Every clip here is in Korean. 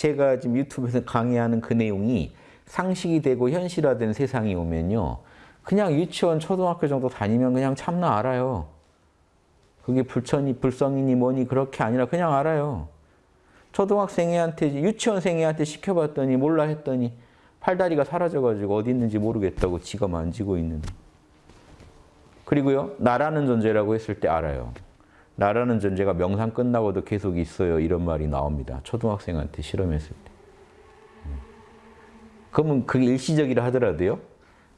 제가 지금 유튜브에서 강의하는 그 내용이 상식이 되고 현실화된 세상이 오면요. 그냥 유치원, 초등학교 정도 다니면 그냥 참나 알아요. 그게 불천이, 불성이니 뭐니 그렇게 아니라 그냥 알아요. 초등학생애한테, 유치원생애한테 시켜봤더니 몰라 했더니 팔다리가 사라져가지고 어디 있는지 모르겠다고 지가 만지고 있는. 그리고요, 나라는 존재라고 했을 때 알아요. 나라는 존재가 명상 끝나고도 계속 있어요. 이런 말이 나옵니다. 초등학생한테 실험했을 때. 그러면 그게 일시적이라 하더라도요.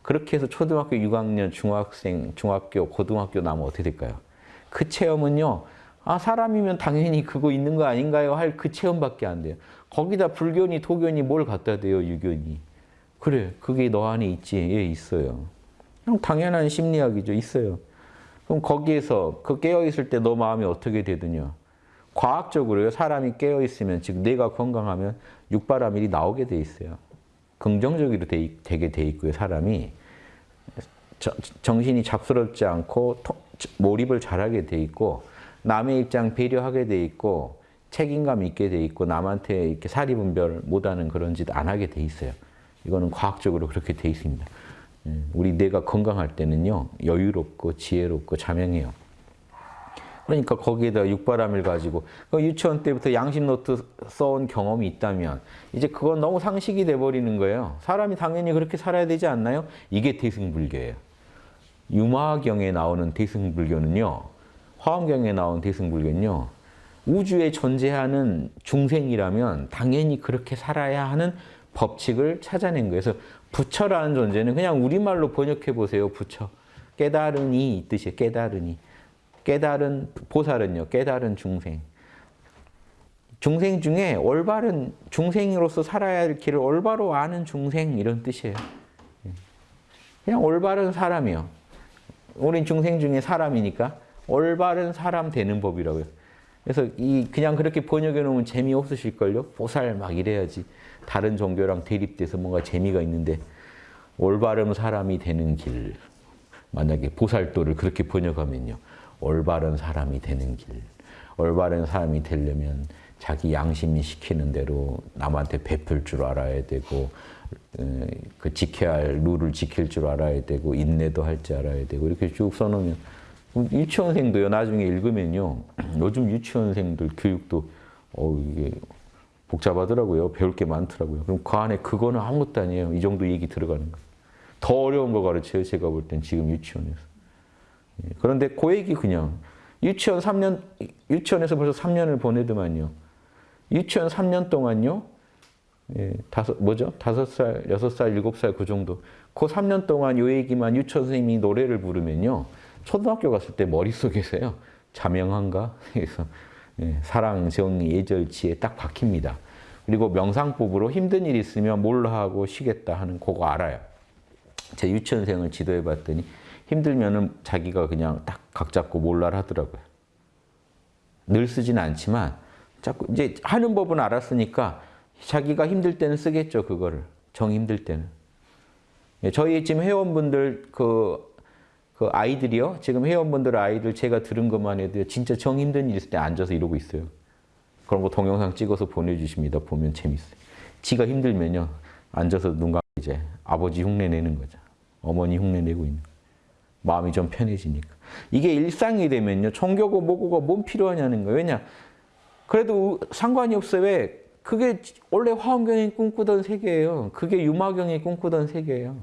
그렇게 해서 초등학교 6학년, 중학생, 중학교, 고등학교 나면 어떻게 될까요? 그 체험은요. 아 사람이면 당연히 그거 있는 거 아닌가요? 할 그 체험밖에 안 돼요. 거기다 불교니 도교니 뭘 갖다 대요 유교니. 그래 그게 너 안에 있지. 예 있어요. 당연한 심리학이죠. 있어요. 그럼 거기에서 그 깨어있을 때 너 마음이 어떻게 되느냐. 과학적으로요. 사람이 깨어있으면 즉 뇌가 건강하면 육바라밀이 나오게 돼 있어요. 긍정적으로 되, 되게 돼 있고요. 사람이 정신이 잡스럽지 않고 몰입을 잘하게 돼 있고 남의 입장 배려하게 돼 있고 책임감 있게 돼 있고 남한테 이렇게 사리분별 못하는 그런 짓 안 하게 돼 있어요. 이거는 과학적으로 그렇게 돼 있습니다. 예, 우리 뇌가 건강할 때는요 여유롭고 지혜롭고 자명해요. 그러니까 거기에다 육바라밀 가지고 그 유치원 때부터 양심 노트 써온 경험이 있다면 이제 그건 너무 상식이 돼버리는 거예요. 사람이 당연히 그렇게 살아야 되지 않나요? 이게 대승불교예요. 유마경에 나오는 대승불교는요. 화엄경에 나온 대승불교는요. 우주에 존재하는 중생이라면 당연히 그렇게 살아야 하는 법칙을 찾아낸 거예요. 그래서 부처라는 존재는 그냥 우리말로 번역해 보세요. 부처. 깨달으니 이 뜻이에요. 깨달으니. 깨달은 보살은요. 깨달은 중생. 중생 중에 올바른 중생으로서 살아야 할 길을 올바로 아는 중생 이런 뜻이에요. 그냥 올바른 사람이요. 우린 중생 중에 사람이니까 올바른 사람 되는 법이라고요. 그래서 이 그냥 그렇게 번역해 놓으면 재미없으실걸요? 보살 막 이래야지. 다른 종교랑 대립돼서 뭔가 재미가 있는데 올바른 사람이 되는 길. 만약에 보살도를 그렇게 번역하면요. 올바른 사람이 되는 길. 올바른 사람이 되려면 자기 양심이 시키는 대로 남한테 베풀 줄 알아야 되고 그 지켜야 할 룰을 지킬 줄 알아야 되고 인내도 할 줄 알아야 되고 이렇게 쭉 써놓으면 유치원생도요 나중에 읽으면요. 요즘 유치원생들 교육도 어 이게 복잡하더라고요. 배울 게 많더라고요. 그럼 그 안에 그거는 아무것도 아니에요. 이 정도 얘기 들어가는 거더 어려운 거 가르쳐요 제가 볼 땐 지금 유치원에서. 예, 그런데 그 얘기 그냥 유치원 3년 유치원에서 벌써 3년을 보내더만요. 유치원 3년 동안요. 예, 다섯, 뭐죠? 다섯 살, 여섯 살, 일곱 살 그 정도. 그 3년 동안 요 얘기만 유치원 선생님이 노래를 부르면요. 초등학교 갔을 때 머릿속에서요. 자명한가? 그래서 예, 사랑, 정의, 예절, 지혜 딱 박힙니다. 그리고 명상법으로 힘든 일 있으면 몰라 하고 쉬겠다 하는 그거 알아요. 제 유치원생을 지도해 봤더니 힘들면은 자기가 그냥 딱 각 잡고 몰라 하더라고요. 늘 쓰진 않지만 자꾸 이제 하는 법은 알았으니까 자기가 힘들 때는 쓰겠죠, 그거를. 정 힘들 때는. 예, 저희 지금 회원분들 그, 그 아이들이요. 지금 회원분들 아이들 제가 들은 것만 해도 진짜 정 힘든 일 있을 때 앉아서 이러고 있어요. 그런 거 동영상 찍어서 보내주십니다. 보면 재밌어요. 지가 힘들면요. 앉아서 눈 감고 이제 아버지 흉내 내는 거죠. 어머니 흉내 내고 있는 거. 마음이 좀 편해지니까. 이게 일상이 되면요. 종교고 뭐고가 뭔 필요하냐는 거예요. 왜냐? 그래도 상관이 없어요. 왜? 그게 원래 화엄경이 꿈꾸던 세계예요. 그게 유마경이 꿈꾸던 세계예요.